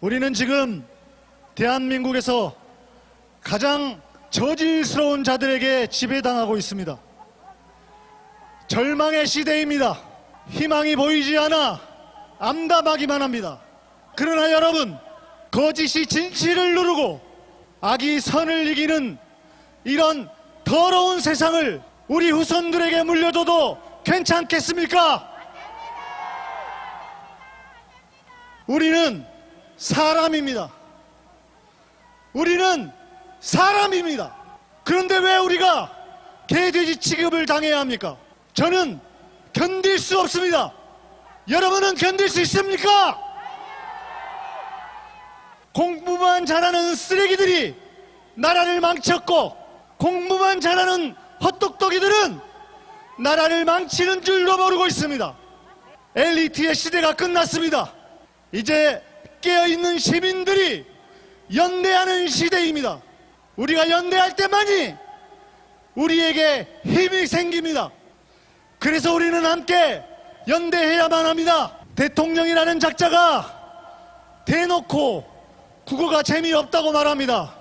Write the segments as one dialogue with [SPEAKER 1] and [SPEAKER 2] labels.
[SPEAKER 1] 우리는 지금 대한민국에서 가장 저질스러운 자들에게 지배당하고 있습니다. 절망의 시대입니다. 희망이 보이지 않아 암담하기만 합니다. 그러나 여러분, 거짓이 진실을 누르고 악이 선을 이기는 이런 더러운 세상을 우리 후손들에게 물려줘도 괜찮겠습니까? 우리는 사람입니다. 우리는 사람입니다. 그런데 왜 우리가 개돼지 취급을 당해야 합니까? 저는 견딜 수 없습니다. 여러분은 견딜 수 있습니까? 공부만 잘하는 쓰레기들이 나라를 망쳤고 공부만 잘하는 헛똑똑이들은 나라를 망치는 줄도 모르고 있습니다. 엘리트의 시대가 끝났습니다. 이제 깨어있는 시민들이 연대하는 시대입니다. 우리가 연대할 때만이 우리에게 힘이 생깁니다. 그래서 우리는 함께 연대해야만 합니다. 대통령이라는 작자가 대놓고 국어가 재미없다고 말합니다.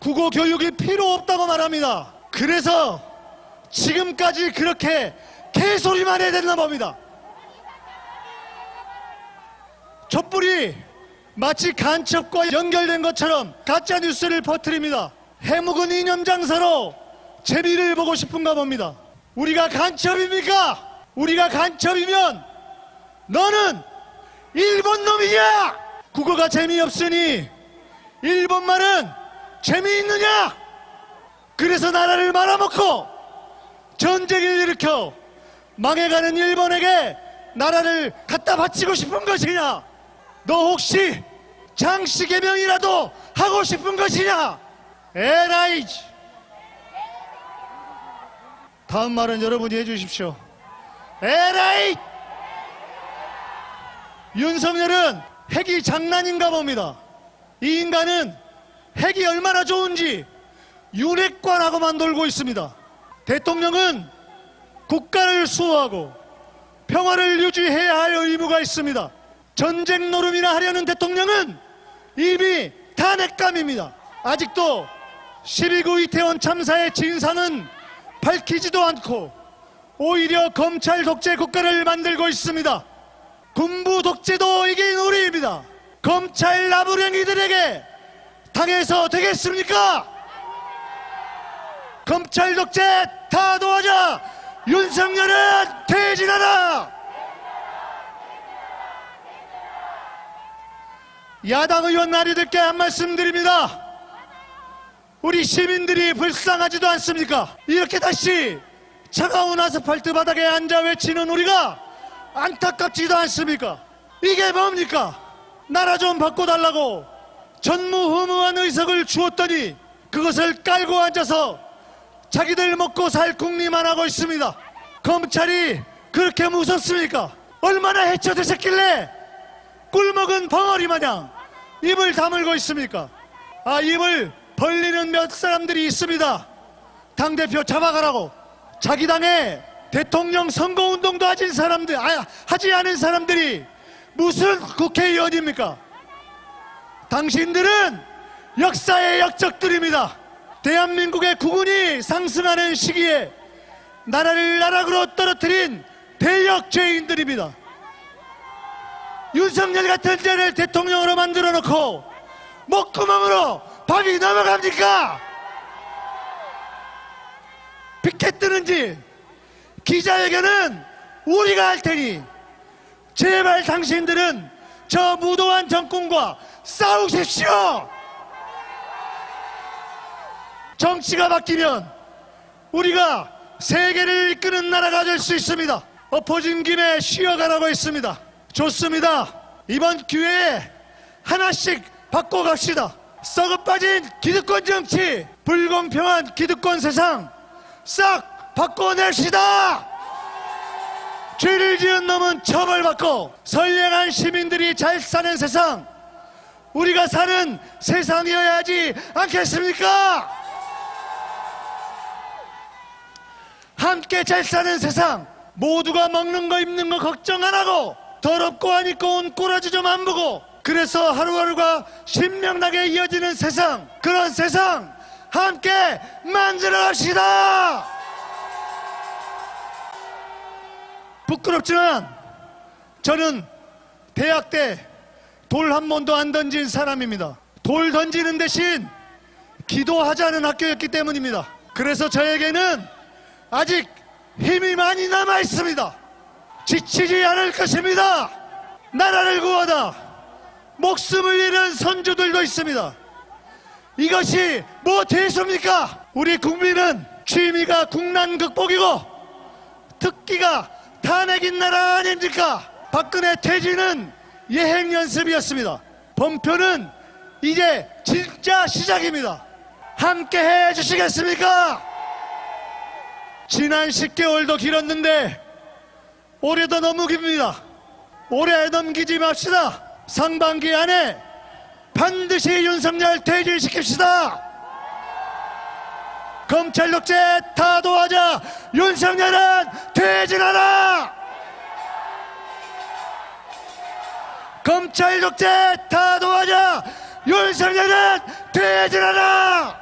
[SPEAKER 1] 국어 교육이 필요 없다고 말합니다. 그래서 지금까지 그렇게 개소리만 해야 되나 봅니다. 촛불이 마치 간첩과 연결된 것처럼 가짜 뉴스를 퍼뜨립니다. 해묵은 이념 장사로 재미를 보고 싶은가 봅니다. 우리가 간첩입니까? 우리가 간첩이면 너는 일본 놈이냐? 국어가 재미없으니 일본말은 재미있느냐? 그래서 나라를 말아먹고 전쟁을 일으켜 망해가는 일본에게 나라를 갖다 바치고 싶은 것이냐? 너 혹시 장씨 개명이라도 하고 싶은 것이냐? 에라이! 다음 말은 여러분이 해주십시오. 에라이! 윤석열은 핵이 장난인가 봅니다. 이 인간은 핵이 얼마나 좋은지 윤핵관하고만 놀고 있습니다. 대통령은 국가를 수호하고 평화를 유지해야 할 의무가 있습니다. 전쟁 노름이나 하려는 대통령은 이미 탄핵감입니다. 아직도 12구 이태원 참사의 진상은 밝히지도 않고 오히려 검찰 독재 국가를 만들고 있습니다. 군부 독재도 이게 놀이입니다. 검찰 나부랭이들에게 당해서 되겠습니까? 검찰 독재 다 도와줘! 윤석열은 퇴진하라! 야당 의원 나리들께 한 말씀 드립니다. 우리 시민들이 불쌍하지도 않습니까? 이렇게 다시 차가운 아스팔트 바닥에 앉아 외치는 우리가 안타깝지도 않습니까? 이게 뭡니까? 나라 좀 바꿔달라고 전무후무한 의석을 주었더니 그것을 깔고 앉아서 자기들 먹고 살 궁리만 하고 있습니다. 검찰이 그렇게 무섭습니까? 얼마나 해쳐드셨길래 꿀먹은 벙어리 마냥 입을 다물고 있습니까? 아 입을 벌리는 몇 사람들이 있습니다. 당대표 잡아가라고 자기 당에 대통령 선거운동도 하진 사람들 아, 하지 않은 사람들이 무슨 국회의원입니까? 당신들은 역사의 역적들입니다. 대한민국의 국운이 상승하는 시기에 나라를 나락으로 떨어뜨린 대역 죄인들입니다. 윤석열 같은 자를 대통령으로 만들어 놓고 목구멍으로 밥이 넘어갑니까? 피켓 뜨는지 기자회견은 우리가 할 테니 제발 당신들은 저 무도한 정권과 싸우십시오. 정치가 바뀌면 우리가 세계를 이끄는 나라가 될 수 있습니다. 엎어진 김에 쉬어가라고 했습니다. 좋습니다. 이번 기회에 하나씩 바꿔갑시다. 썩어 빠진 기득권 정치, 불공평한 기득권 세상 싹 바꿔냅시다. 죄를 지은 놈은 처벌받고 선량한 시민들이 잘 사는 세상 우리가 사는 세상이어야 하지 않겠습니까? 함께 잘 사는 세상 모두가 먹는 거 입는 거 걱정 안 하고 더럽고 온 꼬라지 좀 안 보고. 그래서 하루하루가 신명나게 이어지는 세상 그런 세상 함께 만들어 갑시다! 부끄럽지만 저는 대학 때 돌 한 번도 안 던진 사람입니다. 돌 던지는 대신 기도하자는 학교였기 때문입니다. 그래서 저에게는 아직 힘이 많이 남아 있습니다 지치지 않을 것입니다 나라를 구하다 목숨을 잃은 선조들도 있습니다 이것이 뭐 대수입니까? 우리 국민은 취미가 국난 극복이고 특기가 탄핵인 나라 아닙니까? 박근혜 퇴진은 예행 연습이었습니다. 범표는 이제 진짜 시작입니다. 함께 해 주시겠습니까? 지난 10개월도 길었는데 올해도 너무 깁니다. 올해 넘기지 맙시다. 상반기 안에 반드시 윤석열 퇴진시킵시다. 검찰 독재 타도하자 윤석열은 퇴진하라. 검찰 독재 타도하자 윤석열은 퇴진하라.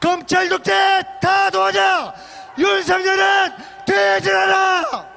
[SPEAKER 1] 검찰 독재 타도하자 윤석열은 퇴진하라.